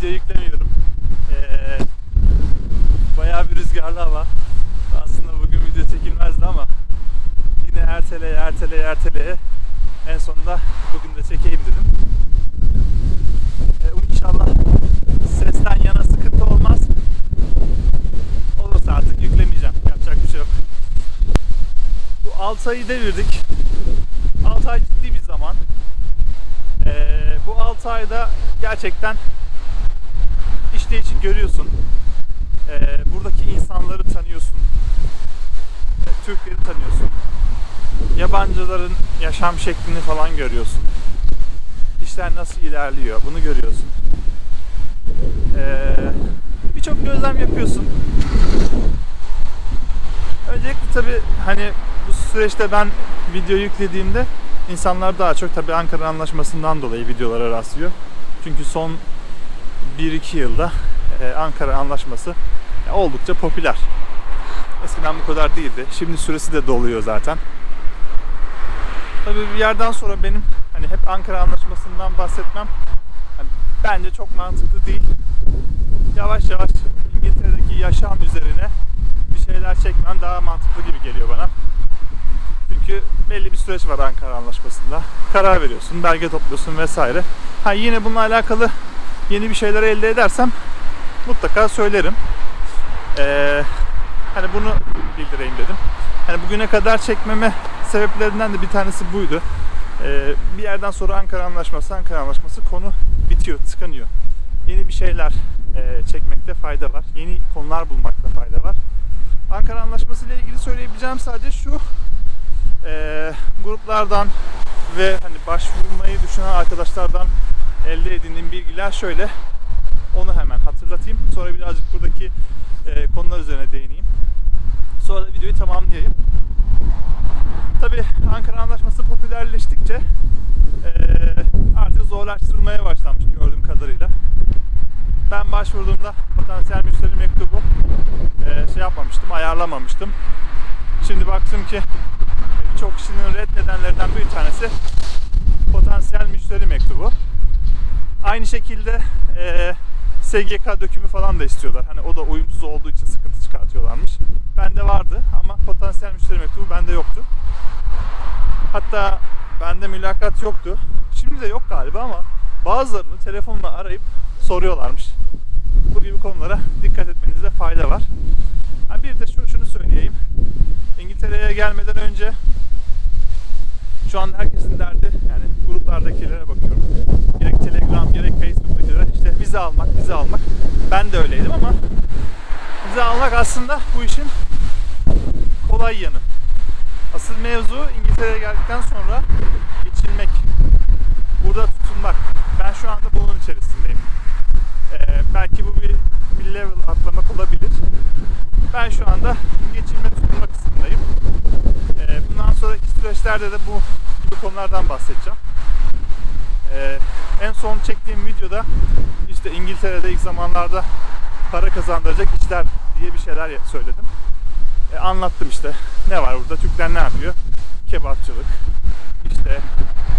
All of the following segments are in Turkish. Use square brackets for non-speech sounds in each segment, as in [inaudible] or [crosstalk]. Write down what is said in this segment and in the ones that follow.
video yüklemiyorum. Ee, bayağı bir rüzgarlı hava. Aslında bugün video çekilmezdi ama yine erteleye erteleye erteleye en sonunda bugün de çekeyim dedim. Ee, inşallah sesten yana sıkıntı olmaz. Olursa artık yüklemeyeceğim. Yapacak bir şey yok. Bu 6 ayı devirdik. 6 ay ciddi bir zaman. Ee, bu 6 ayda gerçekten işleyişi görüyorsun. Ee, buradaki insanları tanıyorsun. Ee, Türkleri tanıyorsun. Yabancıların yaşam şeklini falan görüyorsun. İşler nasıl ilerliyor bunu görüyorsun. Ee, Birçok gözlem yapıyorsun. Öncelikle tabi hani bu süreçte ben video yüklediğimde insanlar daha çok tabi Ankara Anlaşması'ndan dolayı videolara rastlıyor. Çünkü son 1-2 yılda e, Ankara Anlaşması oldukça popüler. Eskiden bu kadar değildi. Şimdi süresi de doluyor zaten. Tabi bir yerden sonra benim hani hep Ankara Anlaşması'ndan bahsetmem hani bence çok mantıklı değil. Yavaş yavaş İngiltere'deki yaşam üzerine bir şeyler çekmem daha mantıklı gibi geliyor bana. Çünkü belli bir süreç var Ankara Anlaşması'nda. Karar veriyorsun, belge topluyorsun vesaire. Ha yine bununla alakalı yeni bir şeyler elde edersem mutlaka söylerim. Ee, hani bunu bildireyim dedim. Hani bugüne kadar çekmeme sebeplerinden de bir tanesi buydu. Ee, bir yerden sonra Ankara Anlaşması, Ankara Anlaşması konu bitiyor, tıkanıyor. Yeni bir şeyler e, çekmekte fayda var. Yeni konular bulmakta fayda var. Ankara Anlaşması ile ilgili söyleyebileceğim sadece şu. E, gruplardan ve hani başvurmayı düşünen arkadaşlardan elde edindiğim bilgiler şöyle. Onu hemen hatırlatayım. Sonra birazcık buradaki e, konular üzerine değineyim. Sonra da videoyu tamamlayayım. Tabi Ankara Anlaşması popülerleştikçe e, artık zorlaştırılmaya başlanmış gördüğüm kadarıyla. Ben başvurduğumda potansiyel müşteri mektubu e, şey yapmamıştım, ayarlamamıştım. Şimdi baktım ki birçok kişinin reddedenlerden bir tanesi potansiyel müşteri mektubu. Aynı şekilde e, SGK dökümü falan da istiyorlar. Hani o da uyumsuz olduğu için sıkıntı çıkartıyorlarmış. Bende vardı ama potansiyel müşteri mektubu bende yoktu. Hatta bende mülakat yoktu. Şimdi de yok galiba ama bazılarını telefonla arayıp soruyorlarmış. Bu gibi konulara dikkat etmenizde fayda var. Ha bir de şu, şunu söyleyeyim. İngiltere'ye gelmeden önce şu an herkesin derdi yani gruplardakilere bakıyorum. Gerek Telegram gerek Facebook'takilere işte vize almak, vize almak. Ben de öyleydim ama vize almak aslında bu işin kolay yanı. Asıl mevzu İngiltere'ye geldikten sonra geçilmek. Burada tutunmak. Ben şu anda bunun içerisindeyim. Ee, belki bu bir, bir level atlamak olabilir. Ben şu anda geçilme tutunma kısmındayım. Ee, bundan sonraki süreçlerde de bu gibi konulardan bahsedeceğim. Ee, en son çektiğim videoda işte İngiltere'de ilk zamanlarda para kazandıracak işler diye bir şeyler söyledim. Ee, anlattım işte ne var burada, Türkler ne yapıyor? Kebapçılık, işte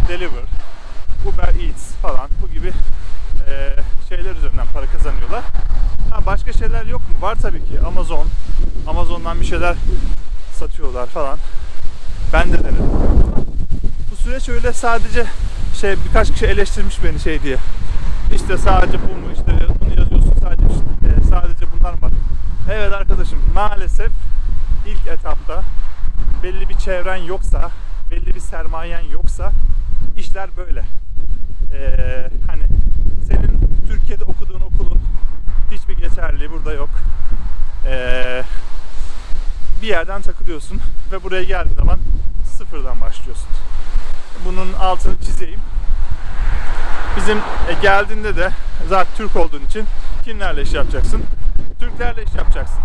deliver, Uber Eats falan bu gibi e, şeyler üzerinden para kazanıyorlar. Ha, başka şeyler yok mu? Var tabii ki. Amazon, Amazon'dan bir şeyler satıyorlar falan. Ben de denedim. Bu süreç öyle sadece şey birkaç kişi eleştirmiş beni şey diye. İşte sadece bu mu? İşte bunu yazıyorsun sadece işte, sadece bunlar var? Evet arkadaşım maalesef ilk etapta belli bir çevren yoksa, belli bir sermayen yoksa işler böyle. Ee, hani senin Türkiye'de okuduğun okulun hiçbir geçerliliği burada yok. Ee, bir yerden takılıyorsun ve buraya geldiğin zaman sıfırdan başlıyorsun. Bunun altını çizeyim. Bizim e, geldiğinde de zaten Türk olduğun için kimlerle iş yapacaksın? Türklerle iş yapacaksın.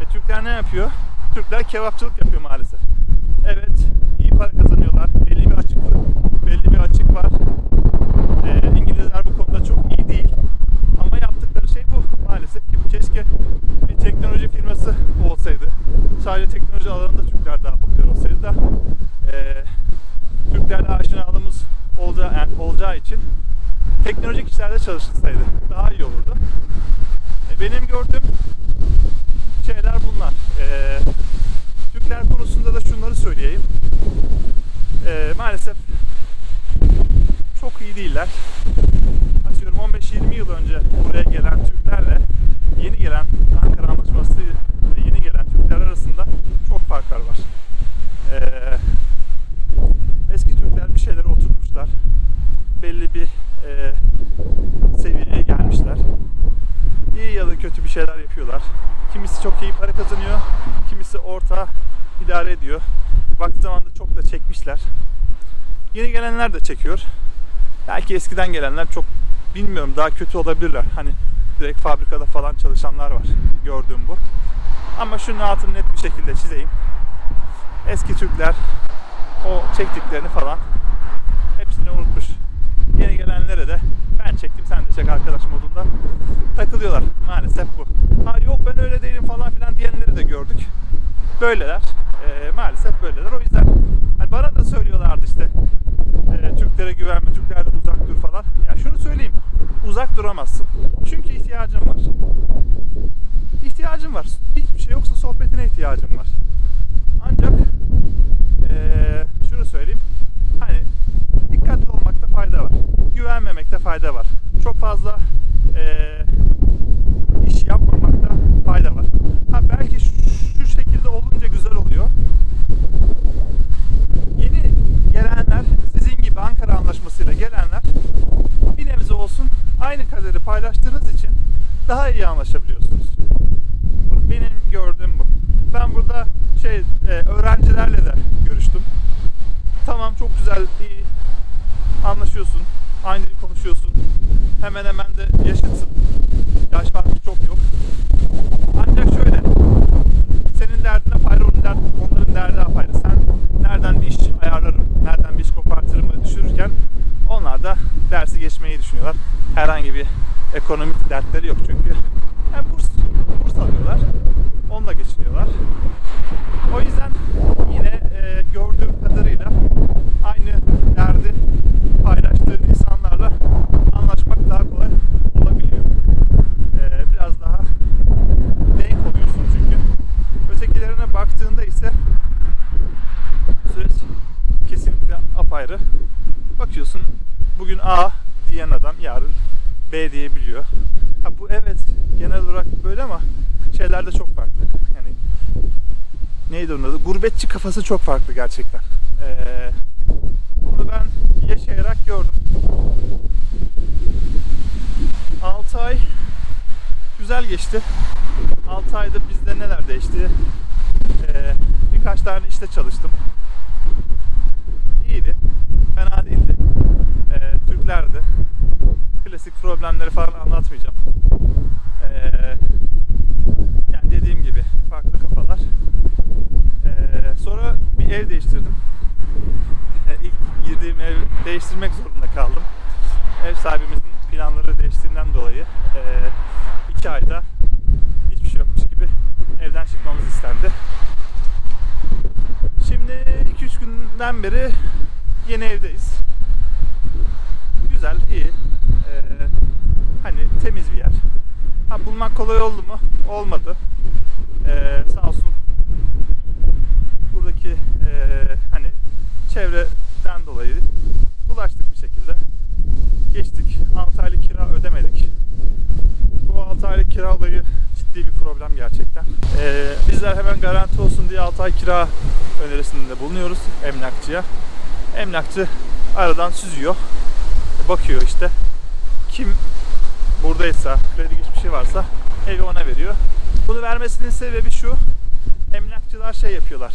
E, Türkler ne yapıyor? Türkler kebapçılık yapıyor maalesef. Evet, iyi para kazanıyorlar. Belli bir açık belli bir açık var. E, İngilizler bu konuda çok iyi değil. Ama yaptıkları şey bu maalesef ki. Keşke bir teknoloji firması olsaydı. Sadece teknoloji alanında Türkler daha popüler olsaydı da e, Türklerle aşinalığımız olacağı, yani olacağı için teknolojik işlerde çalışılsaydı daha iyi olurdu. E, Benim gördüğüm şeyler bunlar. E, Türkler konusunda da şunları söyleyeyim. E, maalesef çok iyi değiller. Atıyorum 15-20 yıl önce buraya gelen Türklerle yeni gelen Ankara Anlaşması yeni gelen Türkler arasında çok farklar var. Ee, eski Türkler bir şeyleri oturtmuşlar. Belli bir e, seviyeye gelmişler. İyi ya da kötü bir şeyler yapıyorlar. Kimisi çok iyi para kazanıyor, kimisi orta idare ediyor. Vakti zamanında çok da çekmişler. Yeni gelenler de çekiyor. Belki eskiden gelenler çok bilmiyorum daha kötü olabilirler. Hani direkt fabrikada falan çalışanlar var. Gördüğüm bu. Ama şunun altını net bir şekilde çizeyim. Eski Türkler o çektiklerini falan hepsini unutmuş. Yeni gelenlere de ben çektim sen de çek arkadaş modunda takılıyorlar. Maalesef bu. Ha yok ben öyle değilim falan filan diyenleri de gördük. Böyleler. Ee, maalesef böyleler. O yüzden hani bana da söylüyorlardı işte e, Türklere güvenme, Türklerden uzak dur falan. Ya şunu söyleyeyim, uzak duramazsın. Çünkü ihtiyacın var. İhtiyacın var. Hiçbir şey yoksa sohbetine ihtiyacın var. Ancak e, şunu söyleyeyim, hani fayda var. Güvenmemekte fayda var. Çok fazla e, iş yapmamakta fayda var. Ha belki şu, şu şekilde olunca güzel oluyor yeni gelenler, sizin gibi Ankara Anlaşması'yla gelenler bir nebze olsun aynı kaderi paylaştığınız için daha iyi anlaşabiliyorsunuz. Benim gördüğüm bu. Ben burada şey e, öğrencilerle de görüştüm. Tamam çok güzel, iyi anlaşıyorsun, aynı dil konuşuyorsun. Hemen hemen de yaşıtsın. Yaş farkı çok yok. Ancak şöyle, senin derdine apayrı, onun derd, onların derdi apayrı. Sen nereden bir iş ayarlarım, nereden bir iş kopartırımı düşünürken onlar da dersi geçmeyi düşünüyorlar. Herhangi bir ekonomik dertleri yok çünkü. Yani burs, burs alıyorlar, onunla geçiniyorlar. O yüzden yine e, gördüğüm kadarıyla aynı derdi paylaştığın insanlarla anlaşmak daha kolay olabiliyor. E, biraz daha denk oluyorsun çünkü. Ötekilerine baktığında ise süreç kesinlikle apayrı. Bakıyorsun bugün A diyen adam yarın B diyebiliyor. Ha bu evet genel olarak böyle ama şeyler de çok farklı. Yani neydi onun adı? Gurbetçi kafası çok farklı gerçekten. Ee, bunu ben yaşayarak gördüm. 6 ay güzel geçti. 6 ayda bizde neler değişti? Ee, birkaç tane işte çalıştım. İyiydi. Fena değildi. Ee, Türklerdi. Klasik problemleri falan anlatmayacağım. Ee, yani dediğim gibi farklı kafalar. Ee, sonra bir ev değiştirdim. Ee, ilk girdiğim ev değiştirmek zorunda kaldım. Ev sahibimizin planları değiştiğinden dolayı e, iki ayda hiçbir şey yokmuş gibi evden çıkmamız istendi. Şimdi 2-3 günden beri yeni evdeyiz. Güzel, iyi. Ee, hani temiz bir yer. Ha, bulmak kolay oldu mu? Olmadı. Ee, sağ olsun buradaki ee, hani çevreden dolayı ulaştık bir şekilde. Geçtik. 6 aylık kira ödemedik. Bu 6 aylık kira olayı ciddi bir problem gerçekten. Ee, bizler hemen garanti olsun diye 6 ay kira önerisinde bulunuyoruz emlakçıya. Emlakçı aradan süzüyor. Bakıyor işte. Kim buradaysa, kredi geçmişi varsa evi ona veriyor. Bunu vermesinin sebebi şu. Emlakçılar şey yapıyorlar.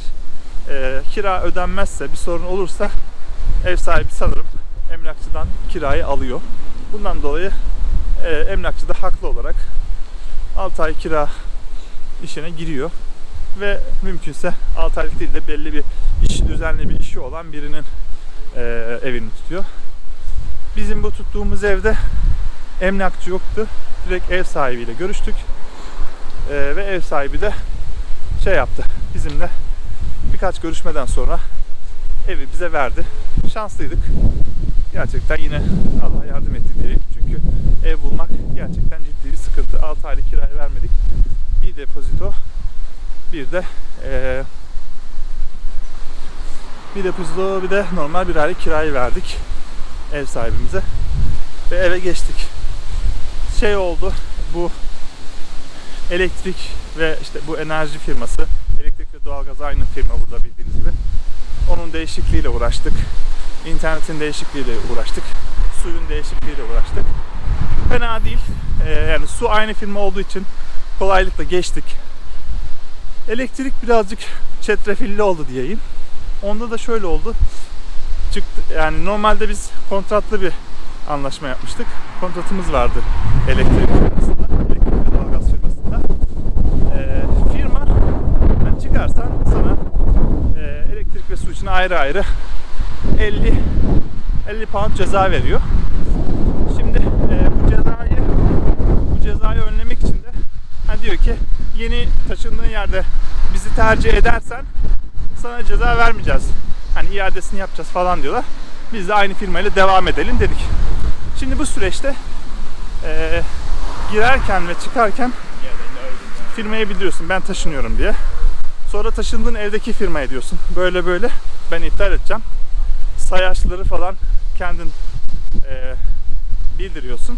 Ee, kira ödenmezse, bir sorun olursa ev sahibi sanırım emlakçıdan kirayı alıyor. Bundan dolayı e, emlakçı da haklı olarak 6 ay kira işine giriyor ve mümkünse 6 aylık değil de belli bir iş düzenli bir işi olan birinin e, evini tutuyor. Bizim bu tuttuğumuz evde emlakçı yoktu. Direkt ev sahibiyle görüştük. E, ve ev sahibi de şey yaptı. Bizimle birkaç görüşmeden sonra evi bize verdi. Şanslıydık. Gerçekten yine Allah yardım etti diyeyim. Çünkü ev bulmak gerçekten ciddi bir sıkıntı. 6 aylık kirayı vermedik. Bir depozito, bir de eee bir depozito, bir de normal bir aylık kirayı verdik ev sahibimize. Ve eve geçtik. Şey oldu, bu elektrik ve işte bu enerji firması, elektrik ve doğalgaz aynı firma burada bildiğiniz gibi. Onun değişikliğiyle uğraştık. İnternetin değişikliğiyle uğraştık. Suyun değişikliğiyle uğraştık. Fena değil. Ee, yani su aynı firma olduğu için kolaylıkla geçtik. Elektrik birazcık çetrefilli oldu diyeyim. Onda da şöyle oldu. Çıktı yani normalde biz kontratlı bir anlaşma yapmıştık. Kontratımız vardı elektrik firmasında, elektrik ve doğalgaz firmasında. Ee, firma yani çıkarsan sana e, elektrik ve su için ayrı ayrı 50 50 pound ceza veriyor. Şimdi e, bu cezayı bu cezayı önlemek için de hani diyor ki yeni taşındığın yerde bizi tercih edersen sana ceza vermeyeceğiz. Hani iadesini yapacağız falan diyorlar. Biz de aynı firmayla devam edelim dedik. Şimdi bu süreçte e, girerken ve çıkarken firmaya bildiriyorsun ben taşınıyorum diye. Sonra taşındığın evdeki firmaya diyorsun. Böyle böyle ben iptal edeceğim. Sayaçları falan kendin e, bildiriyorsun.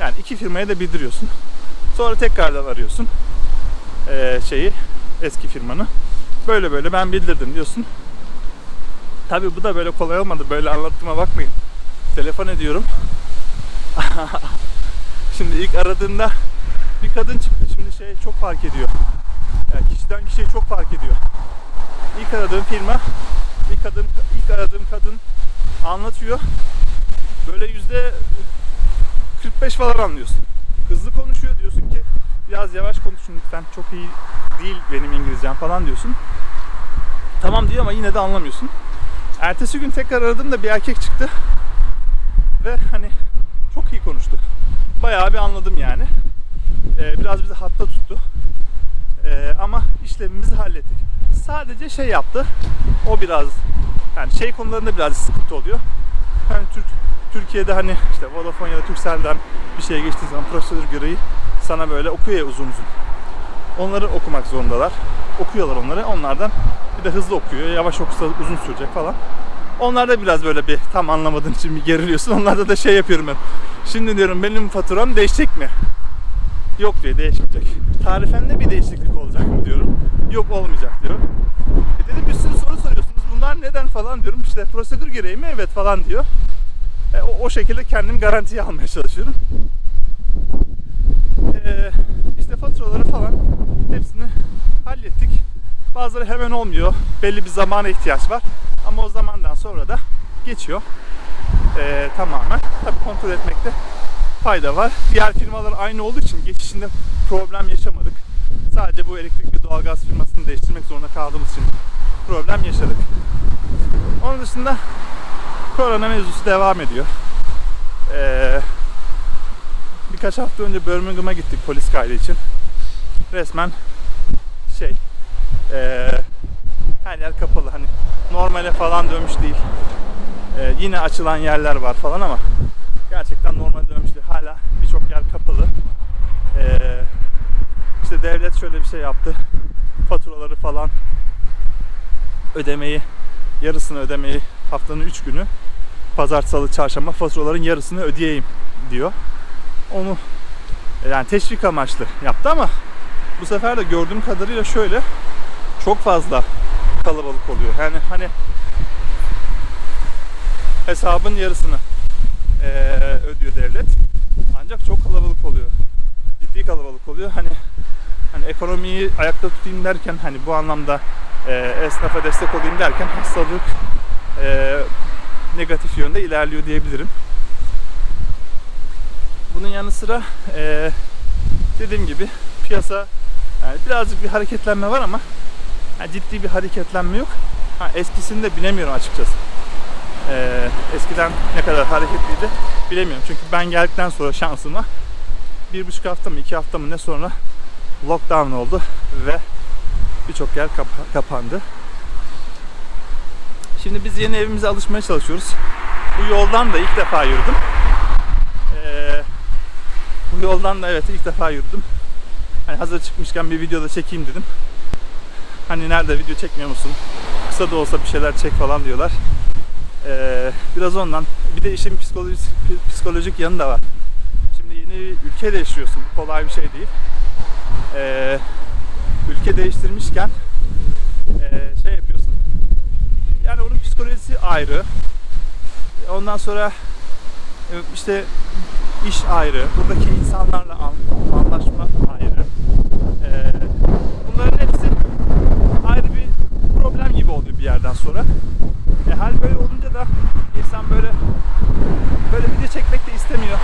Yani iki firmaya da bildiriyorsun. Sonra tekrardan arıyorsun e, şeyi eski firmanı. Böyle böyle ben bildirdim diyorsun. Tabii bu da böyle kolay olmadı. Böyle anlattığıma bakmayın. Telefon ediyorum. [laughs] Şimdi ilk aradığında bir kadın çıktı. Şimdi şey çok fark ediyor. Yani kişiden kişiye çok fark ediyor. İlk aradığım firma, ilk kadın, ilk aradığım kadın anlatıyor. Böyle yüzde 45 falan anlıyorsun. Hızlı konuşuyor diyorsun ki biraz yavaş konuşun lütfen. Çok iyi değil benim İngilizcem falan diyorsun. Tamam diyor ama yine de anlamıyorsun. Ertesi gün tekrar aradım da bir erkek çıktı. Ve hani çok iyi konuştu. Bayağı bir anladım yani. Ee, biraz bizi hatta tuttu. Ee, ama işlemimizi hallettik. Sadece şey yaptı. O biraz yani şey konularında biraz sıkıntı oluyor. Hani Türk Türkiye'de hani işte Vodafone ya da Turkcell'den bir şeye geçtiği zaman prosedür gereği sana böyle okuyor ya uzun uzun. Onları okumak zorundalar. Okuyorlar onları. Onlardan bir de hızlı okuyor. Yavaş okusa uzun sürecek falan. Onlarda biraz böyle bir tam anlamadığın için bir geriliyorsun. [laughs] Onlarda da şey yapıyorum ben. Şimdi diyorum benim faturam değişecek mi? Yok diyor değişmeyecek. Tarifende bir değişiklik olacak mı diyorum. Yok olmayacak diyor. E dedim bir sürü soru soruyorsunuz. Bunlar neden falan diyorum. İşte prosedür gereği mi? Evet falan diyor. E, o, o şekilde kendim garantiye almaya çalışıyorum. E, işte faturaları falan hepsini hallettik. Bazıları hemen olmuyor. Belli bir zamana ihtiyaç var. Ama o zamandan sonra da geçiyor. E, tamamen. Tabii kontrol etmekte fayda var. Diğer firmalar aynı olduğu için geçişinde problem yaşamadık. Sadece bu elektrik ve doğalgaz firmasını değiştirmek zorunda kaldığımız için problem yaşadık. Onun dışında korona mevzusu devam ediyor. Ee, birkaç hafta önce Birmingham'a gittik polis kaydı için. Resmen şey ee, her yer kapalı hani normale falan dönmüş değil. Ee, yine açılan yerler var falan ama gerçekten normal dönmüş değil. Hala birçok yer kapalı. Ee, işte devlet şöyle bir şey yaptı. Faturaları falan ödemeyi yarısını ödemeyi haftanın 3 günü pazar, salı, çarşamba faturaların yarısını ödeyeyim diyor. Onu yani teşvik amaçlı yaptı ama bu sefer de gördüğüm kadarıyla şöyle çok fazla kalabalık oluyor. Yani hani hesabın yarısını eee, ödüyor devlet. Ancak çok kalabalık oluyor. Ciddi kalabalık oluyor. Hani hani ekonomiyi ayakta tutayım derken hani bu anlamda eee esnafa destek olayım derken hastalık eee, negatif yönde ilerliyor diyebilirim. Bunun yanı sıra eee, dediğim gibi piyasa yani birazcık bir hareketlenme var ama yani ciddi bir hareketlenme yok. Ha, eskisini bilemiyorum açıkçası. Ee, eskiden ne kadar hareketliydi bilemiyorum. Çünkü ben geldikten sonra şansıma bir buçuk hafta mı iki hafta mı ne sonra lockdown oldu ve birçok yer kapa- kapandı. Şimdi biz yeni evimize alışmaya çalışıyoruz. Bu yoldan da ilk defa yürüdüm. Ee, bu yoldan da evet ilk defa yürüdüm. Hani hazır çıkmışken bir videoda çekeyim dedim. Hani nerede video çekmiyor musun? Kısa da olsa bir şeyler çek falan diyorlar. Ee, biraz ondan. Bir de işin psikolojik, psikolojik yanı da var. Şimdi yeni bir ülke değiştiriyorsun. Bu kolay bir şey değil. Ee, ülke değiştirmişken ee, şey yapıyorsun. Yani onun psikolojisi ayrı. Ondan sonra e, işte iş ayrı. Buradaki insanlarla an- anlaşma ayrı. Ee, bunların hepsi ayrı bir problem gibi oluyor bir yerden sonra. E, hal böyle olunca da insan böyle böyle video çekmek de istemiyor.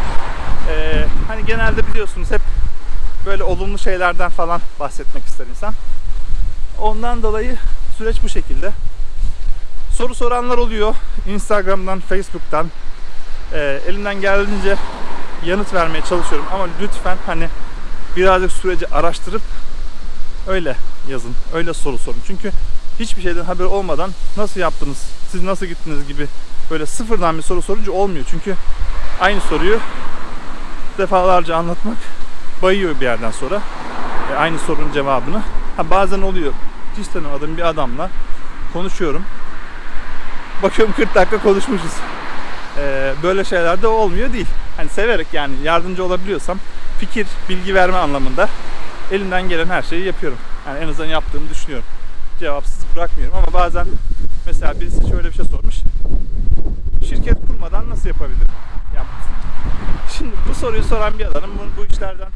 Ee, hani genelde biliyorsunuz hep böyle olumlu şeylerden falan bahsetmek ister insan. Ondan dolayı süreç bu şekilde. Soru soranlar oluyor. Instagram'dan, Facebook'tan. Ee, elimden geldiğince yanıt vermeye çalışıyorum ama lütfen hani birazcık süreci araştırıp öyle yazın. Öyle soru sorun. Çünkü hiçbir şeyden haber olmadan nasıl yaptınız, siz nasıl gittiniz gibi böyle sıfırdan bir soru sorunca olmuyor. Çünkü aynı soruyu defalarca anlatmak bayıyor bir yerden sonra. E, aynı sorunun cevabını. Ha, bazen oluyor. Hiç tanımadığım bir adamla konuşuyorum. Bakıyorum 40 dakika konuşmuşuz. E, böyle şeyler de olmuyor değil. Hani severek yani yardımcı olabiliyorsam fikir, bilgi verme anlamında elimden gelen her şeyi yapıyorum. Yani en azından yaptığımı düşünüyorum. Cevapsız bırakmıyorum ama bazen mesela birisi şöyle bir şey sormuş. Şirket kurmadan nasıl yapabilirim? Ya, şimdi bu soruyu soran bir adamın bu işlerden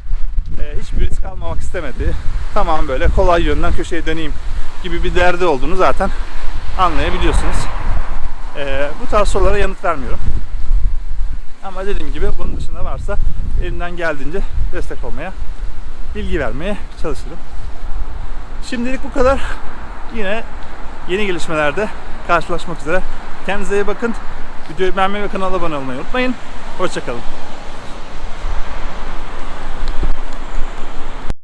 e, hiçbir risk almamak istemediği, tamam böyle kolay yönden köşeye döneyim gibi bir derdi olduğunu zaten anlayabiliyorsunuz. E, bu tarz sorulara yanıt vermiyorum. Ama dediğim gibi bunun dışında varsa elimden geldiğince destek olmaya, bilgi vermeye çalışırım. Şimdilik bu kadar. Yine yeni gelişmelerde karşılaşmak üzere. Kendinize iyi bakın. Videoyu beğenmeyi ve kanala abone olmayı unutmayın. Hoşçakalın.